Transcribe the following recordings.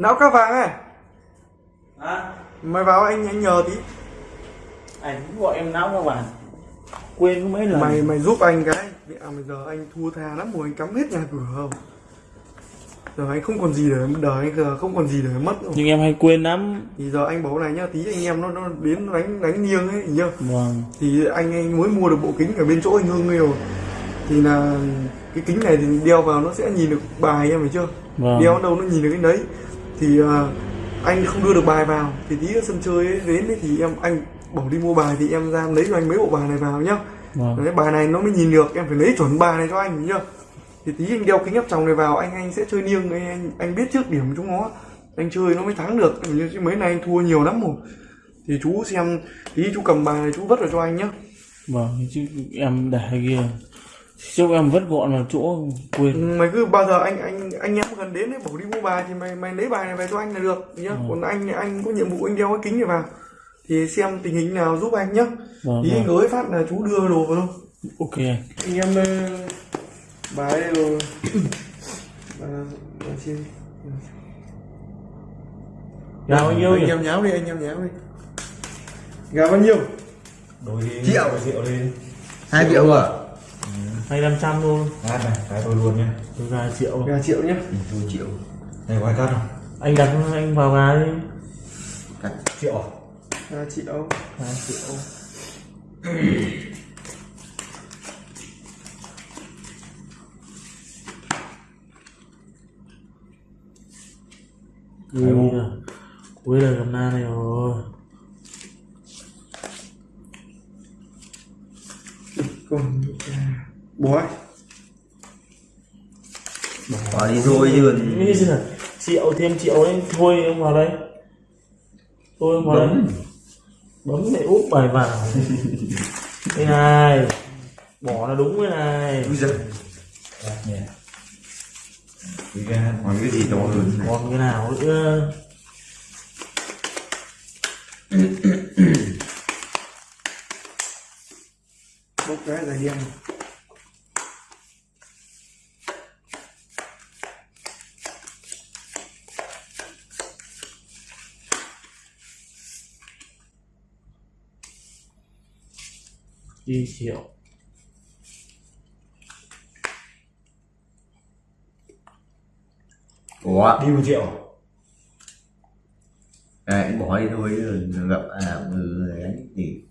não cá vàng ấy à, mày vào anh anh nhờ tí. Anh gọi em não các bạn. Quên mấy lần. Mày mày giúp anh cái. À, bây giờ anh thua tha lắm rồi anh cắm hết nhà cửa không? Giờ anh không còn gì để đời anh giờ không còn gì để mất rồi. Nhưng em hay quên lắm. Thì giờ anh bảo này nhá tí anh em nó nó đến đánh đánh nghiêng ấy nhá vâng. Thì anh anh mới mua được bộ kính ở bên chỗ anh hương nhiều thì là cái kính này thì đeo vào nó sẽ nhìn được bài em phải chưa? Vâng. Đeo đâu nó nhìn được cái đấy thì à, anh không đưa được bài vào. Thì tí ở sân chơi ấy, đến ấy, thì em anh bảo đi mua bài thì em ra lấy cho anh mấy bộ bài này vào nhá. Vâng. Đấy, bài này nó mới nhìn được em phải lấy chuẩn bài này cho anh nhá. Thì tí anh đeo kính áp tròng này vào anh anh sẽ chơi niêng anh anh, anh biết trước điểm của chúng nó. Anh chơi nó mới thắng được chứ mấy này anh thua nhiều lắm rồi. Thì chú xem tí chú cầm bài này chú vất vào cho anh nhá. Vâng chứ em để kia chúc em vất gọn vào chỗ quên. Mày cứ bao giờ anh anh anh em gần đến ấy bảo đi mua bài thì mày mày lấy bài này về cho anh là được nhá. Còn anh anh có nhiệm vụ anh đeo cái kính này vào. Thì xem tình hình nào giúp anh nhá. Vâng, tí anh vâng. ới phát là chú đưa đồ vào thôi. Ok anh. Anh em ờ, bài đây rồi. Xin Gà bao nhiêu anh em nháo đi anh em nháo đi. Gà bao nhiêu? Đôi đi Triệu. rượu đi. Hai triệu à hay năm trăm thôi Ngát này, cái tôi luôn nhá. Tôi gà triệu. Gà triệu nhá. Ừ, tôi triệu. Này có ai cắt không? anh đặt anh vào gà đi. Cắt Triệu. À? gà triệu. Gà triệu là cuối đời cầm na này rồi còn ấy bỏ đi thôi chứ còn Nghĩ nào? Triệu thêm triệu đấy thôi ông vào đây. Tôi ông vào đây. Bấm. Lại úp bài vào. Cái này. Bỏ là đúng cái này. Cái gan còn cái gì to hơn này còn cái nào nữa? Bốc cái là đen đi triệu ủa Đi một triệu. À, anh bỏ đi thôi gặp à ừ đánh thì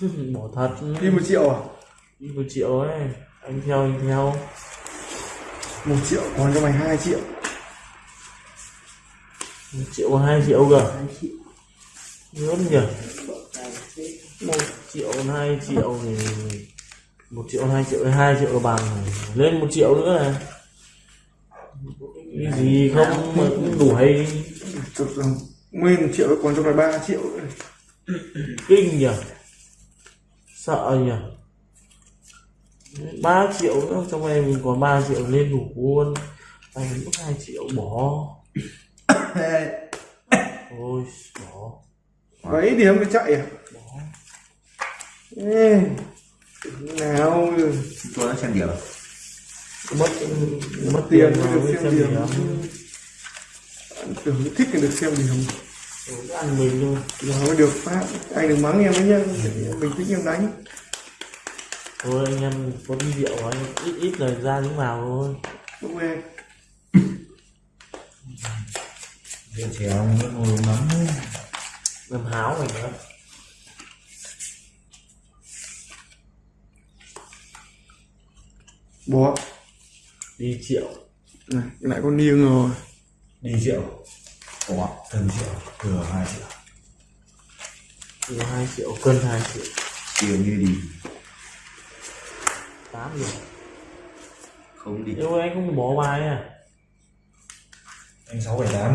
bỏ thật. Đi một triệu à? Đi một triệu ấy anh theo anh theo. Một triệu còn cho mày hai triệu. Một triệu hai triệu cơ. Hai triệu. Lớn nhỉ một triệu hai triệu thì một triệu hai triệu hai triệu là bằng lên một triệu nữa này. Cái gì không mà cũng đuổi chục đồng nguyên một triệu còn cho mày ba triệu. Nữa kinh nhỉ? Sợ nhỉ? Ba triệu nữa trong em mình còn 3 triệu lên đủ luôn. Anh mất hai triệu bỏ. Thôi bỏ. Bảy điểm mới chạy à? Bỏ Ê, nào. Cho nó xem điểm mất mất tiền mới mà được xem xem điểm điểm tưởng thích thì được xem điểm Rồi ăn mình thôi giờ mới được phát anh đừng mắng em đấy nhá. Mình thích em đánh. Thôi anh em có đi rượu anh ít ít lời ra đứng vào thôi. Ok Rượu chèo nó ngồi nóng làm háo mình nữa bố đi triệu. Này lại con niêng rồi. Đi triệu. Ủa, từng triệu, thừa hai triệu. Từ hai triệu cân hai triệu. Chiều như đi. Tám rồi. Không đi. Nếu anh không bỏ bài à? Anh sáu bảy tám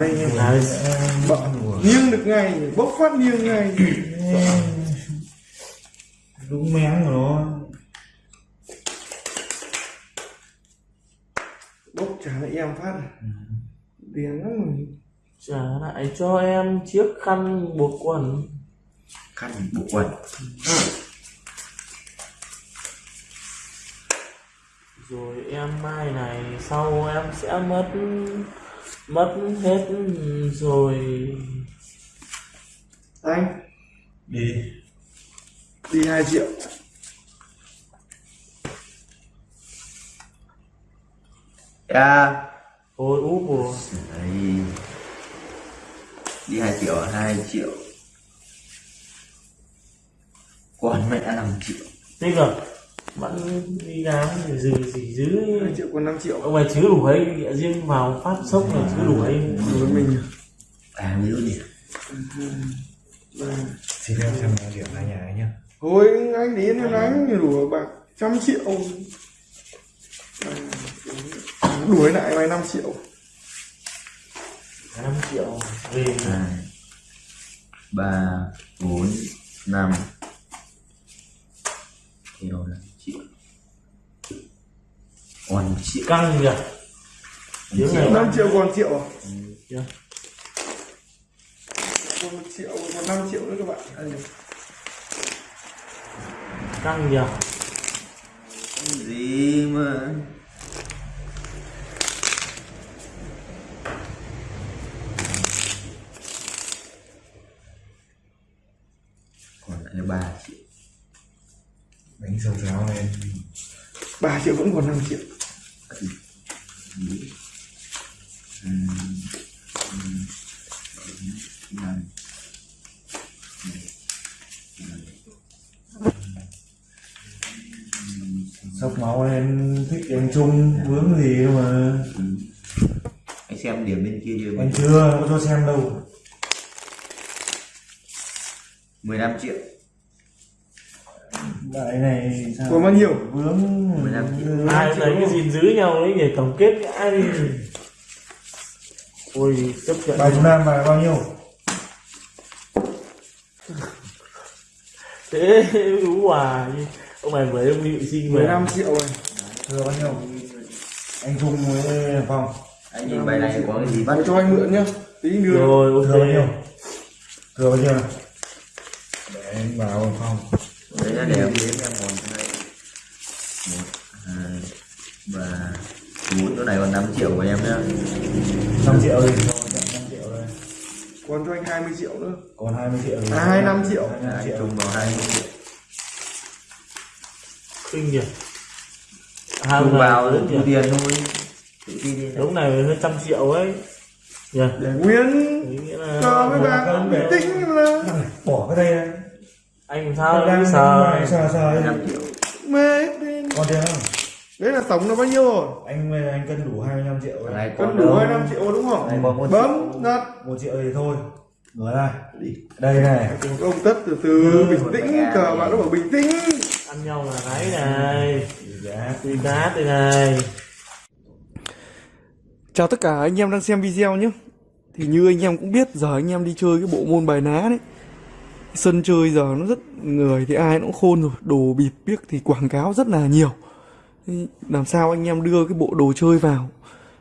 anh em là bợ niêng được ngay bốc phát niêng ngay Đúng mén của nó bốc trả lại em phát tiền lắm rồi. Trả lại cho em chiếc khăn buộc quần. Khăn bộ quần. Rồi em mai này sau em sẽ mất mất hết rồi. Anh. Đi đi 2 triệu. Ya ôi úp Đấy. Đi 2 triệu 2 triệu. Còn mẹ 5 triệu. Tích rồi vẫn đi dư gì dư 2 triệu còn 5 triệu. Ông này chứ đủ ấy địa riêng vào phát sốc này chứ đủ ấy. Đối mình. À nhớ nhỉ xin phép xem điểm hai nhà ấy nhá thôi anh đến em đánh thì đủ bạc trăm triệu. Đuổi lại mày 5 triệu. 5 triệu về 2 3 4 5 Theo 5 triệu Còn 1 triệu căng kìa tiếng này 5 triệu còn triệu à? chưa còn 1 triệu còn 5 triệu nữa các bạn Căng kìa gì mà? Còn lại 3 triệu. Đánh sâu giáo lên 3 triệu vẫn còn 5 triệu máu lên thích anh trung vướng gì đâu mà. Anh xem điểm bên kia chưa anh chưa có cho xem đâu. 15 triệu. Đại này sao? Còn bao nhiêu? Vướng 15 triệu. ai lấy cái gìn giữ nhau đấy để tổng kết cái ai. Đi ôi chấp nhận. Bài chúng nam bài bao nhiêu? Thế ú à ông này với ông bị sinh về 15 triệu này thừa bao nhiêu? Anh trung với phong anh nhìn bài này có cái gì? Bắt Để cho anh mượn nhá. Tí nữa. Rồi thừa bao nhiêu? Ok thừa bao nhiêu để anh bảo phong đấy là để em đếm em còn này một hai ba bốn chỗ này còn 5 triệu của em nhá. 5 triệu thì cho nhận 5 triệu đây còn cho anh 20 triệu nữa. Còn 20 triệu À, 25 triệu. 25 anh triệu chung vào 20 triệu kinh nhỉ hàng này vào thu nhỉ tiền thôi. Đúng này hơn trăm triệu ấy. Nhỉ để nguyên Ý nghĩa là cho với bà bình tĩnh là bỏ cái đây này. anh sao đang sờ sờ sờ 5 triệu mê còn tiền không? Đấy là tổng là bao nhiêu rồi? Anh anh cân đủ 25 triệu rồi. Này cân đủ đâu? 25 triệu đúng không? Này, bấm một bấm đặt một triệu thì thôi. Ngửa ra. Đây này. Ông tất từ từ bình tĩnh cờ bạn nó bảo bình tĩnh ăn nhau là cái này. Giá tùy cá đây này. Chào tất cả anh em đang xem video nhé. Thì như anh em cũng biết, giờ anh em đi chơi cái bộ môn bài ná đấy. Sân chơi giờ nó rất người thì ai cũng khôn rồi. Đồ bịp biếc thì quảng cáo rất là nhiều. Làm sao anh em đưa cái bộ đồ chơi vào?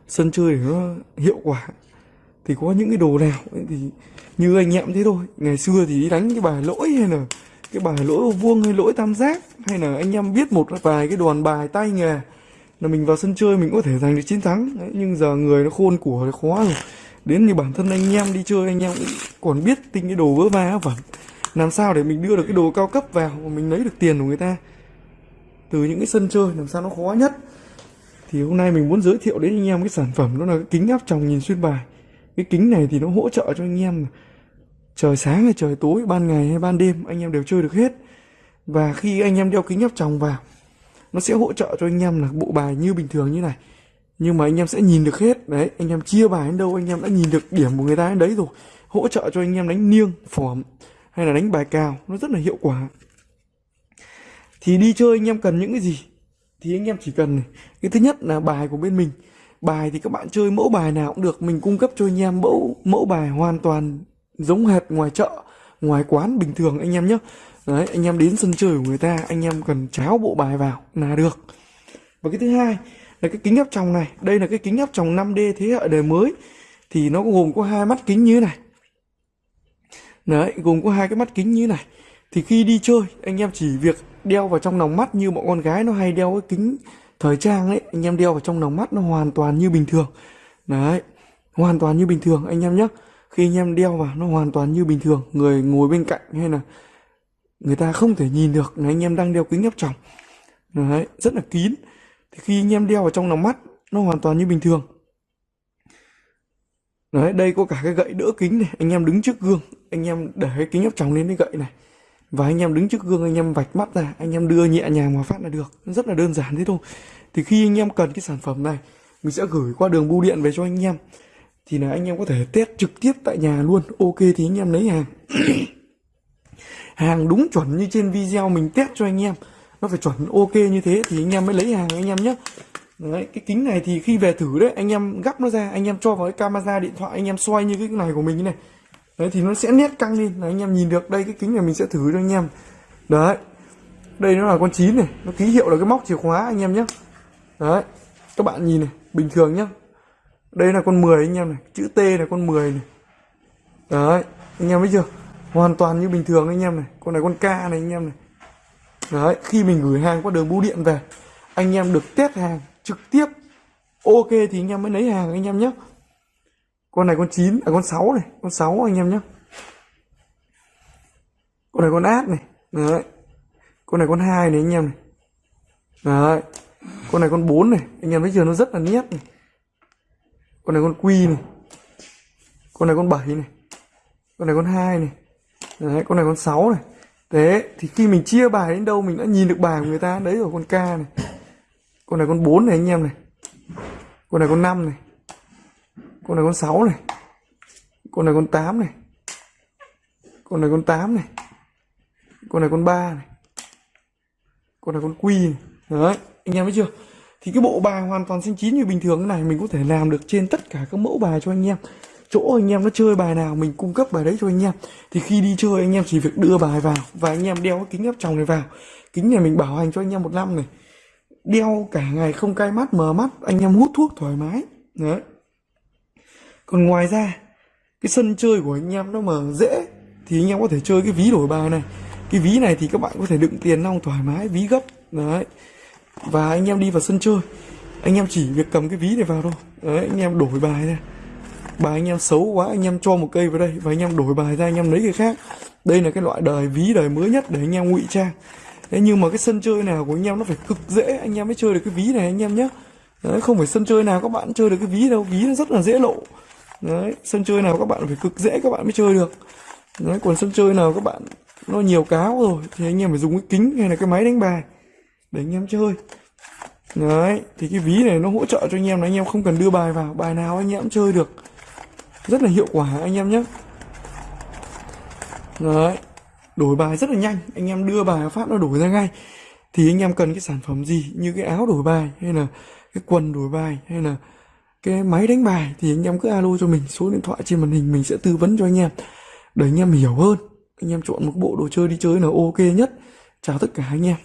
Sân chơi để nó hiệu quả. Thì có những cái đồ nào thì Như anh em thế thôi. Ngày xưa thì đi đánh cái bài lỗi hay là cái bài lỗi ô vuông hay lỗi tam giác Hay là anh em biết một vài cái đoàn bài tay nghề là mình vào sân chơi mình có thể giành được chiến thắng. Đấy, nhưng giờ người nó khôn của nó khó rồi. Đến như bản thân anh em đi chơi anh em cũng còn biết tinh cái đồ vớ va vẩn làm sao để mình đưa được cái đồ cao cấp vào mà mình lấy được tiền của người ta? Từ những cái sân chơi làm sao nó khó nhất? Thì hôm nay mình muốn giới thiệu đến anh em cái sản phẩm đó là cái kính áp tròng nhìn xuyên bài. Cái kính này thì nó hỗ trợ cho anh em trời sáng hay trời tối ban ngày hay ban đêm anh em đều chơi được hết và khi anh em đeo kính áp tròng vào nó sẽ hỗ trợ cho anh em là bộ bài như bình thường như này nhưng mà anh em sẽ nhìn được hết đấy anh em chia bài đến đâu anh em đã nhìn được điểm của người ta đến đấy rồi hỗ trợ cho anh em đánh niêng phỏm hay là đánh bài cào nó rất là hiệu quả thì đi chơi anh em cần những cái gì thì anh em chỉ cần này. cái thứ nhất là bài của bên mình bài thì các bạn chơi mẫu bài nào cũng được mình cung cấp cho anh em mẫu mẫu bài hoàn toàn giống hệt ngoài chợ, ngoài quán bình thường anh em nhé. Đấy, anh em đến sân chơi của người ta, anh em cần cháo bộ bài vào là được. Và cái thứ hai là cái kính áp tròng này. Đây là cái kính áp tròng 5D thế hệ đời mới. Thì nó gồm có hai mắt kính như thế này. Đấy, gồm có hai cái mắt kính như thế này. Thì khi đi chơi, anh em chỉ việc đeo vào trong lòng mắt như bọn con gái nó hay đeo cái kính thời trang ấy. Anh em đeo vào trong lòng mắt nó hoàn toàn như bình thường. Đấy, hoàn toàn như bình thường, anh em nhé khi anh em đeo vào nó hoàn toàn như bình thường, người ngồi bên cạnh hay là người ta không thể nhìn được là anh em đang đeo kính áp tròng. Đấy, rất là kín. Thì khi anh em đeo vào trong lòng mắt, nó hoàn toàn như bình thường. Đấy, đây có cả cái gậy đỡ kính này, anh em đứng trước gương, anh em để cái kính áp tròng lên cái gậy này. Và anh em đứng trước gương, anh em vạch mắt ra, anh em đưa nhẹ nhàng vào phát là được. Rất là đơn giản thế thôi. Thì khi anh em cần cái sản phẩm này, mình sẽ gửi qua đường bưu điện về cho anh em thì là anh em có thể test trực tiếp tại nhà luôn. Ok thì anh em lấy hàng. Hàng đúng chuẩn như trên video mình test cho anh em. Nó phải chuẩn ok như thế thì anh em mới lấy hàng anh em nhé. Đấy, cái kính này thì khi về thử đấy anh em gắp nó ra anh em cho vào cái camera điện thoại anh em xoay như cái này của mình như này. Đấy thì nó sẽ nét căng lên. Là anh em nhìn được đây cái kính này mình sẽ thử cho anh em. Đấy đây nó là con chín này nó ký hiệu là cái móc chìa khóa anh em nhé. Đấy các bạn nhìn này bình thường nhá đây là con 10 anh em này chữ T là con 10 này đấy anh em thấy chưa hoàn toàn như bình thường anh em này con này con K này anh em này đấy khi mình gửi hàng qua đường bưu điện về anh em được test hàng trực tiếp ok thì anh em mới lấy hàng anh em nhé con này con 9 à con 6 này con 6 anh em nhé con này con át này đấy con này con 2 này anh em này đấy con này con 4 này anh em thấy chưa nó rất là nét này con này con quy này con này con 7 này con này con 2 này đấy con này con 6 này thế thì khi mình chia bài đến đâu mình đã nhìn được bài của người ta đấy rồi con K này con này con 4 này anh em này con này con 5 này con này con 6 này con này con 8 này con này con 8 này con này con 3 này con này con quy này đấy anh em thấy chưa thì cái bộ bài hoàn toàn xanh chín như bình thường này mình có thể làm được trên tất cả các mẫu bài cho anh em. Chỗ anh em nó chơi bài nào mình cung cấp bài đấy cho anh em. Thì khi đi chơi anh em chỉ việc đưa bài vào và anh em đeo cái kính áp tròng này vào. Kính này mình bảo hành cho anh em một năm này. Đeo cả ngày không cay mắt, mờ mắt, anh em hút thuốc thoải mái. Đấy. Còn ngoài ra, cái sân chơi của anh em nó mà dễ thì anh em có thể chơi cái ví đổi bài này. Cái ví này thì các bạn có thể đựng tiền nong thoải mái, ví gấp. Đấy và anh em đi vào sân chơi anh em chỉ việc cầm cái ví này vào thôi đấy anh em đổi bài ra bài anh em xấu quá anh em cho một cây vào đây và anh em đổi bài ra anh em lấy cái khác đây là cái loại đời ví đời mới nhất để anh em ngụy trang thế nhưng mà cái sân chơi nào của anh em nó phải cực dễ anh em mới chơi được cái ví này anh em nhé đấy không phải sân chơi nào các bạn chơi được cái ví đâu ví nó rất là dễ lộ đấy sân chơi nào các bạn phải cực dễ các bạn mới chơi được đấy còn sân chơi nào các bạn nó nhiều cáo rồi thì anh em phải dùng cái kính hay là cái máy đánh bài để anh em chơi. Đấy, thì cái ví này nó hỗ trợ cho anh em là anh em không cần đưa bài vào. Bài nào anh em cũng chơi được. Rất là hiệu quả anh em nhé. Đấy, đổi bài rất là nhanh. Anh em đưa bài phát nó đổi ra ngay. Thì anh em cần cái sản phẩm gì? Như cái áo đổi bài, hay là cái quần đổi bài, hay là cái máy đánh bài, thì anh em cứ alo cho mình. Số điện thoại trên màn hình mình sẽ tư vấn cho anh em. Để anh em hiểu hơn. Anh em chọn một bộ đồ chơi đi chơi là ok nhất. Chào tất cả anh em.